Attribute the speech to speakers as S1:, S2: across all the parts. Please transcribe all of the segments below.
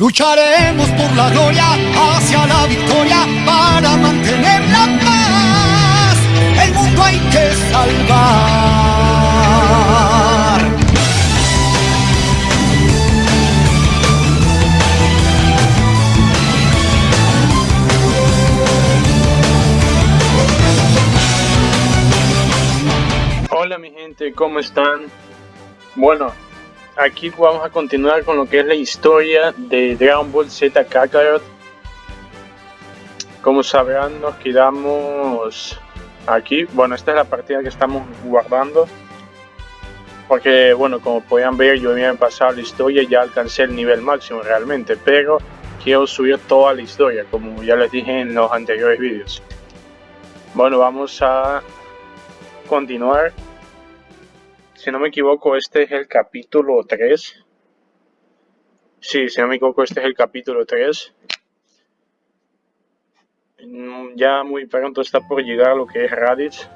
S1: Lucharemos por la gloria hacia la victoria para mantener la paz. El mundo hay que salvar.
S2: Hola mi gente, ¿cómo están? Bueno, aquí vamos a continuar con lo que es la historia de Dragon Ball Z Kakarot. Como sabrán, nos quedamos aquí. Bueno, esta es la partida que estamos guardando. Porque, bueno, como podían ver, yo había pasado la historia y ya alcancé el nivel máximo realmente. Pero quiero subir toda la historia, como ya les dije en los anteriores vídeos. Bueno, vamos a continuar si no me equivoco, este es el capítulo 3. Sí, si no me equivoco, este es el capítulo 3. Mm, ya muy pronto está por llegar lo que es Raditz.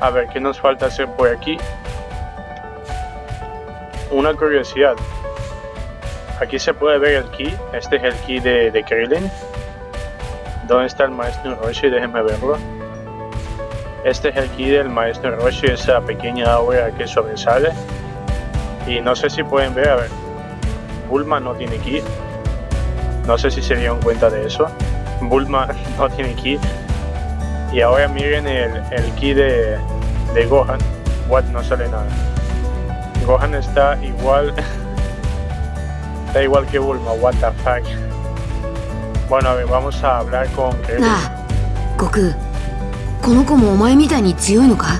S2: A ver, ¿qué nos falta hacer por aquí? Una curiosidad. Aquí se puede ver el ki. Este es el ki de, de Krillin. ¿Dónde está el maestro Roshi? Déjenme verlo. Este es el ki del maestro Roshi, esa pequeña aura que sobresale. Y no sé si pueden ver, a ver, Bulma no tiene ki. No sé si se dieron cuenta de eso. Bulma no tiene ki. Y ahora miren el, el de, de Gohan. What, no sale nada. Gohan está igual. está igual que Bulma, what the fuck. Bueno, a ver, vamos a hablar con Krillin.
S3: この子もお前みたいに強いのか？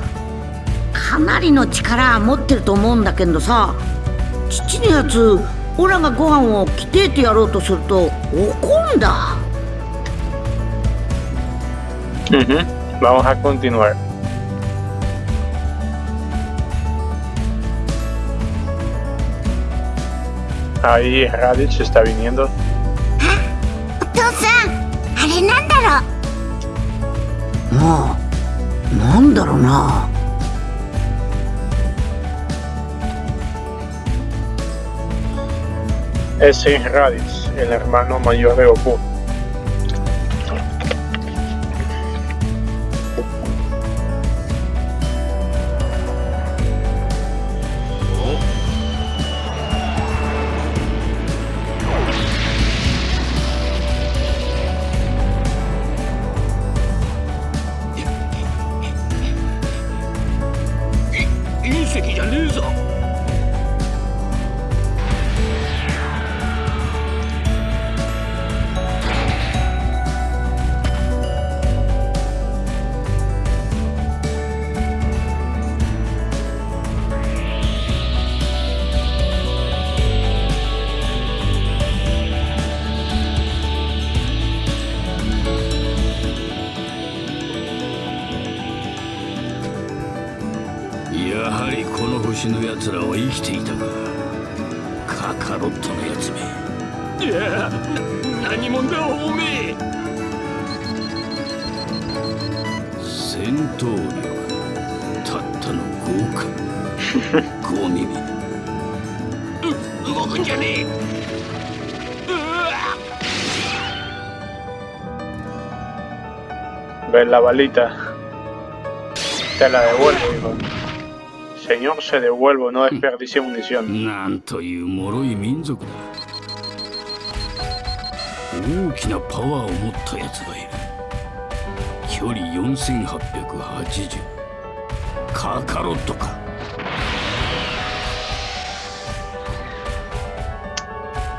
S4: かなりの力持ってると思うんだけどさ父のやつオラがご飯を着てってやろうとすると怒んだ.
S2: Vamos a continuar. Ahí Raditz está viniendo.
S5: お父さんあれなんだろう
S4: まあなんだろうな
S2: Ese es Raditz, el hermano mayor de Goku.「
S6: りこの星のやつらは生きていたか。カカロットのやつめ。いやな何者だおめえ。戦闘力たったの5か。5耳う動くんじゃねえ。うわ。
S2: Ven la balita. Te la devuelvo, hijo. Señor se devuelvo, no desperdicie munición.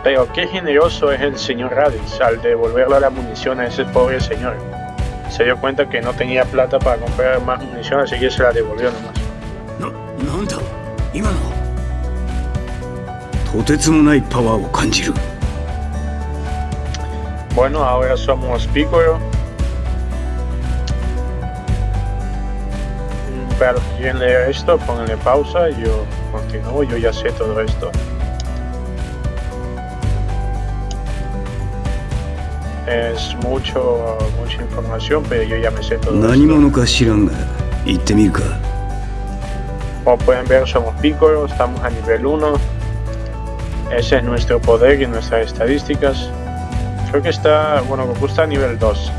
S2: Pero qué generoso es el señor Raditz al devolverle la munición a ese pobre señor. Se dio cuenta que no tenía plata para comprar más munición, así que se la devolvió nomás.
S6: ななんだ今の
S7: とてつもないパワーを感じる
S2: Bueno, ahora somos Piccolo. Mm, Para los que quieren leer esto, pónganle pausa y yo continúo, yo ya sé todo esto. Es mucho, mucha información, pero yo ya me sé todo
S7: 何
S2: esto.
S7: 者か知らんが行ってみるか
S2: Como pueden ver, somos Piccolo, estamos a nivel 1. Ese es nuestro poder y nuestras estadísticas. Creo que está, bueno, Goku está a nivel 2.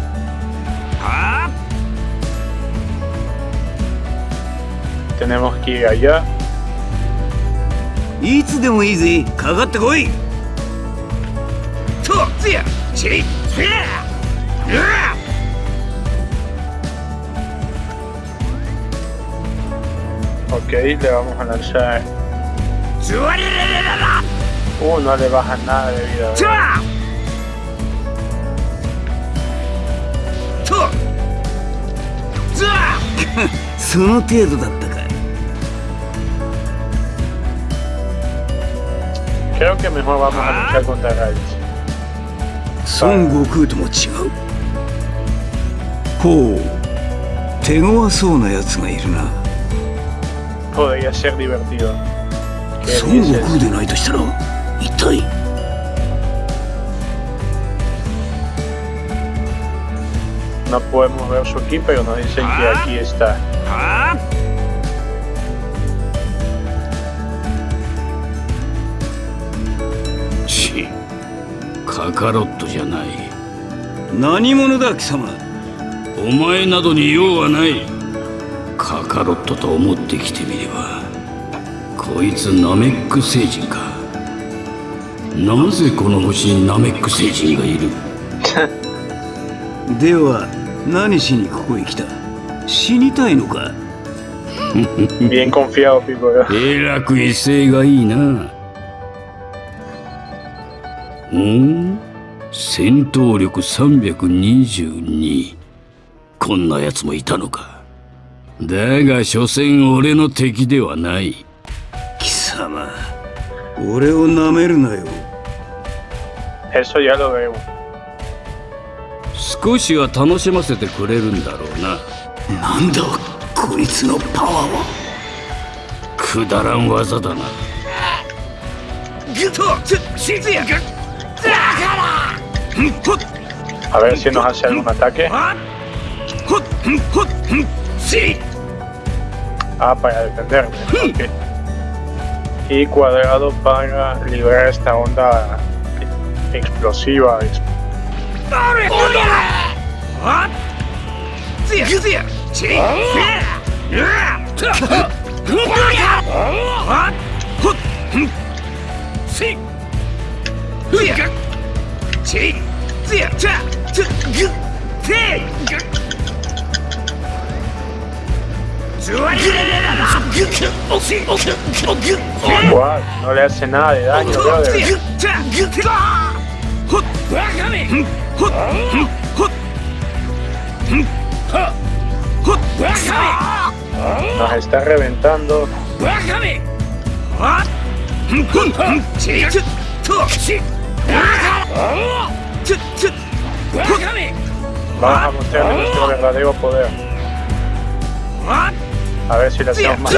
S2: Tenemos que ir allá. Ok, le vamos a lanzar. Uh, no le baja nada de vida.
S6: つわとつわ
S7: その程度だったか
S2: Creo que mejor vamos a luchar contra Raditz.
S7: 孫悟空とも違うほう手強そうなやつがいるな
S2: Podría ser divertido. ¿Qué
S7: 孫悟?空でないとしたら一体
S2: No podemos ver su ki, pero nos dicen que aquí está.
S6: はちカカロットじゃない
S7: 何者だ貴様
S6: お前などに用はないカカロットと思ってきてみればこいつナメック星人か。なぜこの星にナメック星人がいる？
S7: では何しにここへ来た？死にたいのか
S2: ？Bien confiado, Pico. ¿eh?
S6: えらく威勢がいいな。うん？戦闘力322こんな奴もいたのかだが所詮俺の敵ではない。
S7: 貴様俺をなめるなよ。
S2: Eso ya lo vemos.
S6: 少しは楽しませてくれるんだろうな。
S7: なんだこいつのパワーは。
S6: くだらん技だな。ぐとしずやが
S2: A ver si nos hace algún ataque.
S6: Sí.
S2: Ah, para defenderme. ok. Y cuadrado para liberar esta onda explosiva. Guau, no le hace nada de daño, brother. Nos está reventando. Vamos a mostrarle nuestro verdadero poder. A ver si le hacemos más.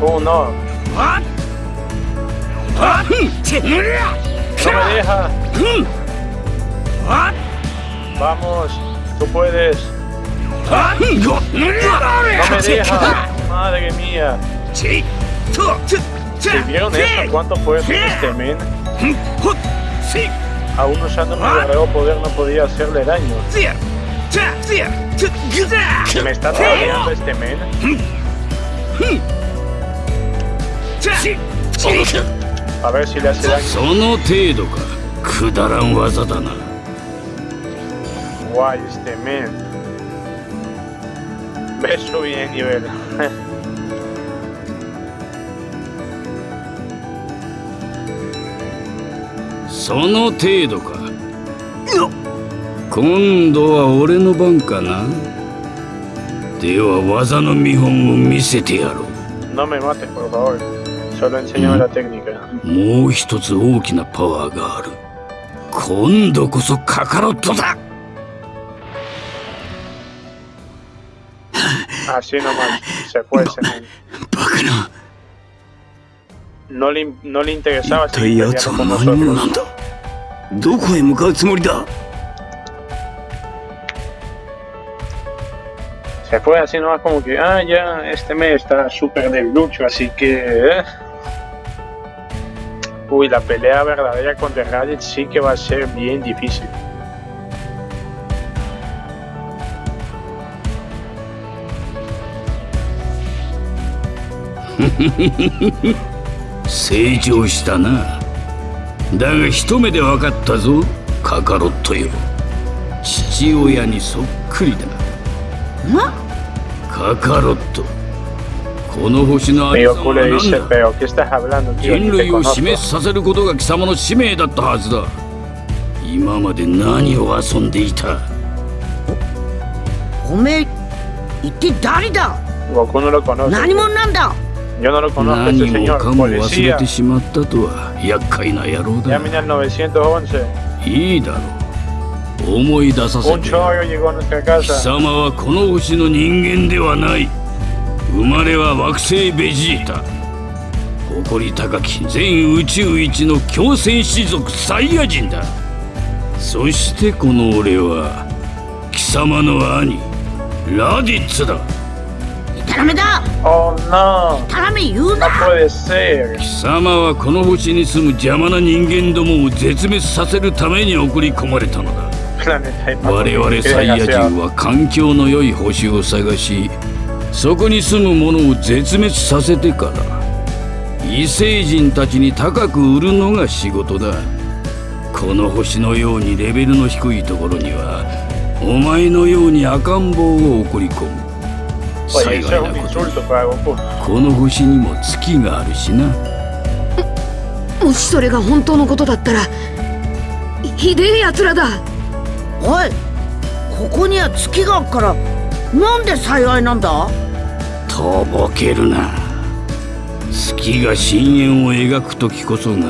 S2: Uh, no. No me deja. Vamos, tú puedes. No me deja. Madre mía. ¿Si vieron eso? ¿Cuánto hacer este men? ¡Sí! Aún usando mi verdadero ah. poder no podía hacerle daño. Me está trayendo este men? A ver si le hace daño. Guay, este men. Ve subir de nivel.
S6: その程度か。今度は俺の番かな。では技の見本を見せてやろう。もう一つ大きなパワーがある。今度こそカカロットだ。
S7: 足の、
S2: no le, no le interesaba. Se fue así nomás como que, ah, ya, este mes está súper del lucho, así que... Eh. Uy, la pelea verdadera contra Raditz sí que va a ser bien difícil.
S6: 成長したな。だが一目で分かったぞカカロットよ。父親にそっくりだ。カカロット。この星のありさは
S2: dice,
S6: 何だ？人類を滅させることが貴様の使命だったはずだ。今まで何を遊んでいた？
S4: おめえ一体誰だ？何者なんだ？
S2: Yo no lo conozco,
S6: 何
S2: este
S6: も
S2: señor.
S6: かも忘れ
S2: Policía.
S6: てしまったとは厄介な野郎だ
S2: Llamen al 911.
S6: いいだろう思い出させ
S2: Un
S6: て
S2: chollo llegó a nuestra
S6: 貴.様はこの星の人間ではない生まれは惑星ベジータ誇り高き全宇宙一の強戦士族サイヤ人だそしてこの俺は貴様の兄ラディッツだ
S4: タラメだ。
S2: Oh no,
S4: タラメ言う
S2: no
S4: な
S2: puede ser.
S6: 貴様はこの星に住む邪魔な人間どもを絶滅させるために送り込まれたのだ。我々サイヤ人は環境の良い星を探しそこに住む者を絶滅させてから異星人たちに高く売るのが仕事だ。この星のようにレベルの低いところにはお前のように赤ん坊を送り込む幸いなこと.この星にも月があるしな。
S3: もしそれが本当のことだったらひひでえやつらだ。
S4: おいここには月があっからなんで幸いなんだ？
S6: とぼけるな。月が深淵を描く時こそが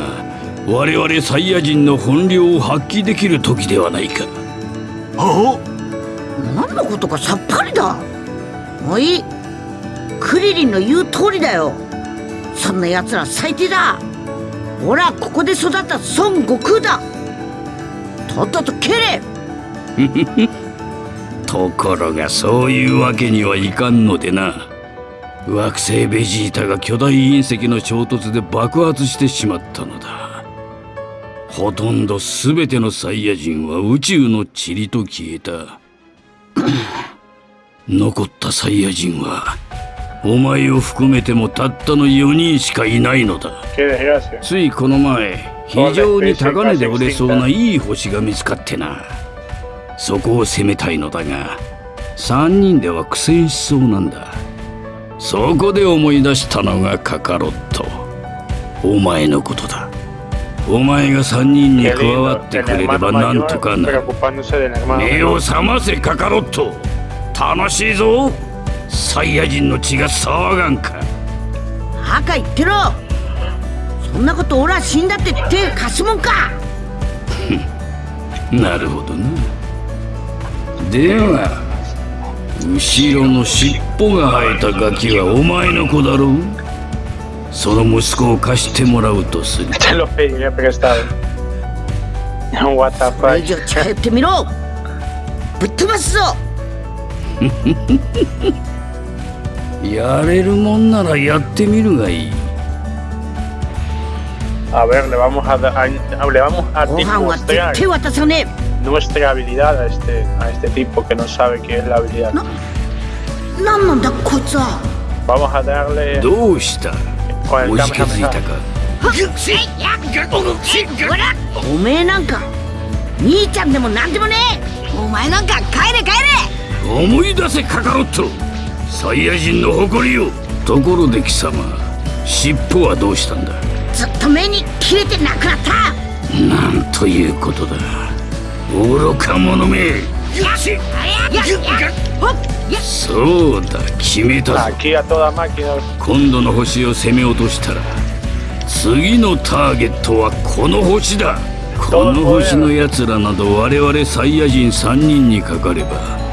S6: 我々サイヤ人の本領を発揮できる時ではないか。
S4: 何のことかさっぱりだおいクリリンの言う通りだよ。そんな奴ら最低だ。俺はここで育った孫悟空だ。とっとと蹴れ。
S6: ところがそういうわけにはいかんのでな。惑星ベジータが巨大隕石の衝突で爆発してしまったのだ。ほとんど全てのサイヤ人は宇宙の塵と消えた。残ったサイヤ人はお前を含めてもたったの4人しかいないのだ.ついこの前非常に高値で売れそうないい星が見つかってなそこを攻めたいのだが3人では苦戦しそうなんだそこで思い出したのがカカロットお前のことだお前が3人に加わ.ってくれればなんとかな目を.覚ませカカロット楽しいぞ。サイヤ人の血が騒がんか。
S4: 赤言ってろ。そんなこと俺は死んだって手貸すもんか。
S6: なるほどな。では後ろの尻尾が生えたガキはお前の子だろう。その息子を貸してもらうとする.
S2: What.
S4: 上近寄ってみろ。ぶっ飛ばすぞ
S6: やれるもんならやってみるがいい
S2: A ver, le vamos a, a- le vamos a demostrar nuestra habilidad a este, a este tipo que no sabe qué es la habilidad.
S4: え何なんだこいつは
S2: Vamos a darle
S6: どうした
S2: con el Kamehameha.
S6: か
S4: おめえなんか兄ちゃんでも何でもね
S3: お前なんか
S6: 思い出せカカロット。サイヤ人の誇りよところで貴様尻尾はどうしたんだ？
S4: えずっと目に切れてなくなった。
S6: なんということだ。愚か者め。そうだ決めたぞ.今度の星を攻め落としたら次のターゲットはこの星だ。この星の奴らなど我々サイヤ人3人にかかれば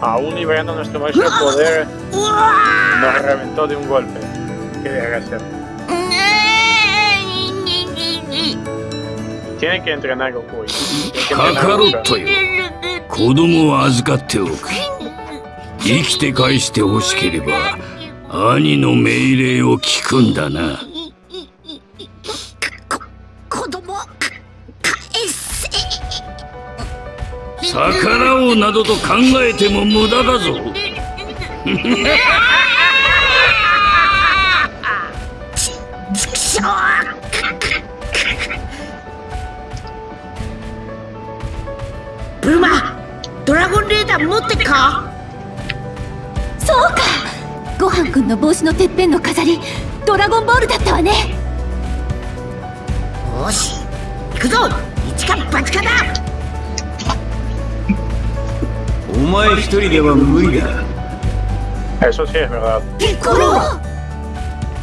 S2: Aún liberando nuestro máximo poder, nos reventó de un golpe. Qué desgracia. Tiene que entrenar Goku. Tiene que
S6: カ
S2: entrenar
S6: カロ
S2: Goku.
S6: ットよ子供は預かっておく生きて返してほしければ兄の命令を聞くんだな逆らおうなどと考えても無駄だぞ。
S4: ちくしょうブルマドラゴンレーダー持ってっか？
S5: そうか。ごはんくんの帽子のてっぺんの飾りドラゴンボールだったわね。
S4: よし行くぞ。一か八かだ
S7: お前一人では無理だ
S2: Eso sí es verdad.
S4: ピッコロ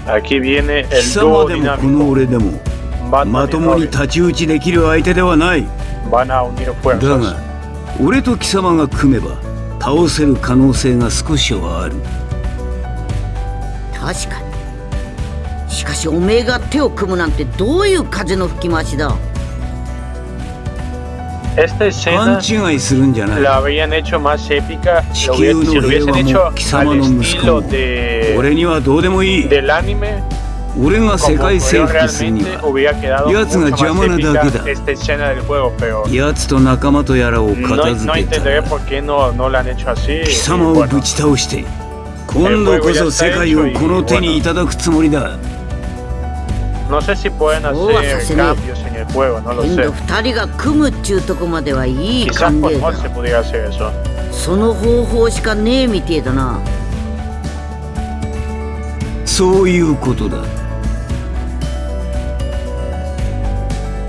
S2: Aquí viene
S7: 貴
S2: el
S7: 様
S2: dúo
S7: でもこ
S2: dinámico.
S7: の俺でも
S2: Batman
S7: ま
S2: y
S7: ともに
S2: Robin.
S7: 太刀打ちできる相手ではない
S2: Van a unir
S7: だ
S2: fuerzas.
S7: が俺と貴様が組めば倒せる可能性が少しはある
S4: 確かにしかしおめえが手を組むなんてどういう風の吹き回しだ？
S2: Esta
S7: 勘
S2: escena
S7: 違いするんじゃない
S2: la habrían hecho más épica si lo hubiesen hecho al estilo de,
S7: 俺にはどうでもいい
S2: del anime.
S7: 俺が世界征服するには
S2: épica
S7: dake da.
S2: esta escena del juego, pero
S7: 奴と仲間とやらを片付けた.貴様をぶち倒して今度こそ世界をこの手にいただくつもりだ
S2: no sé si pueden
S4: Oh,
S2: hacer
S4: asesino.
S2: cambios en el juego, no lo
S4: 今
S2: sé.
S4: 度二人が組むっちゅうとこまではいい
S2: Quizás
S4: 勘
S2: por
S4: で
S2: mod se
S4: だ
S2: pudiera hacer eso.
S4: その方法しかねえみてえだな
S7: そういうことだ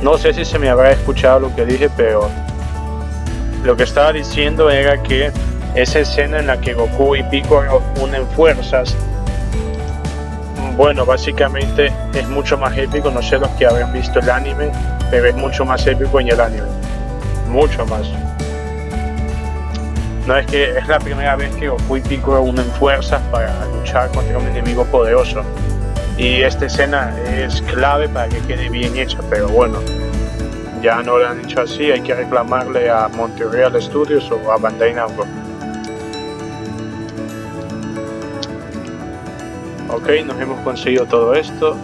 S2: No sé si se me habrá escuchado lo que dije, pero lo que estaba diciendo era que esa escena en la que Goku y Piccolo unen fuerzas, bueno, básicamente es mucho más épico, no sé los que habrán visto el anime, pero es mucho más épico en el anime, mucho más. No es que es la primera vez que Goku y Piccolo unen fuerzas para luchar contra un enemigo poderoso. Y esta escena es clave para que quede bien hecha, pero bueno, ya no lo han hecho así, hay que reclamarle a Montreal Studios o a Bandai Namco. Ok, nos hemos conseguido todo esto.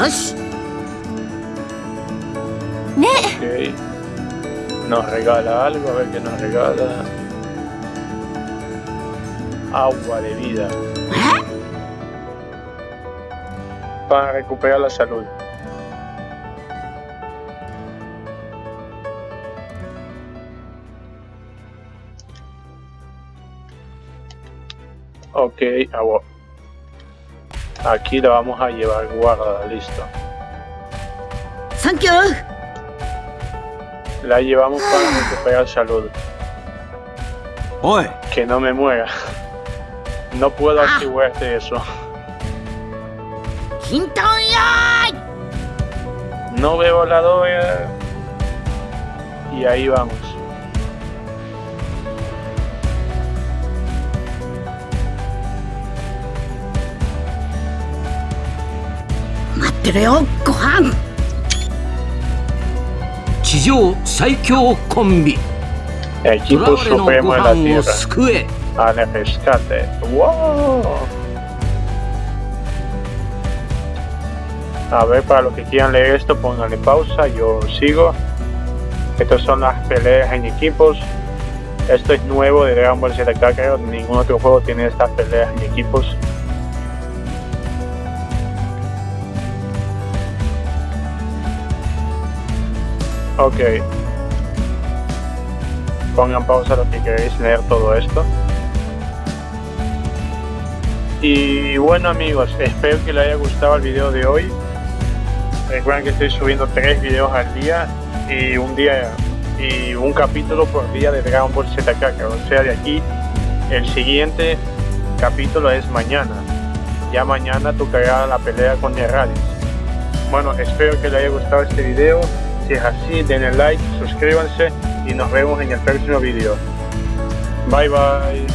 S4: よし
S2: Ok. Nos regala algo, a ver qué nos regala. Agua de vida. Para recuperar la salud. Ok. Aquí la vamos a llevar guardada, listo. La llevamos para ah. recuperar salud. Que no me muera. No puedo
S4: ah. activarte eso.
S2: No veo la doble. Y ahí vamos.
S4: よご飯
S8: 地上最強コンビ
S2: Equipo
S8: 囚われのご
S2: Supremo de la
S8: 飯を
S2: Tierra.
S8: 救え
S2: Al rescate. ¡Wow! A ver, para los que quieran leer esto, pónganle pausa. Yo sigo. Estas son las peleas en equipos. Esto es nuevo de Dragon Ball Z creo. Ningún otro juego tiene estas peleas en equipos. Ok. Pongan pausa los que queréis leer todo esto. Y bueno amigos, espero que les haya gustado el video de hoy. Recuerden que estoy subiendo tres videos al día y un día y un capítulo por día de Dragon Ball Z Kakarot. O sea, de aquí el siguiente capítulo es mañana. Ya mañana tocará la pelea con Herradis. Bueno, espero que les haya gustado este video. Si es así, denle like, suscríbanse y nos vemos en el próximo vídeo. Bye bye.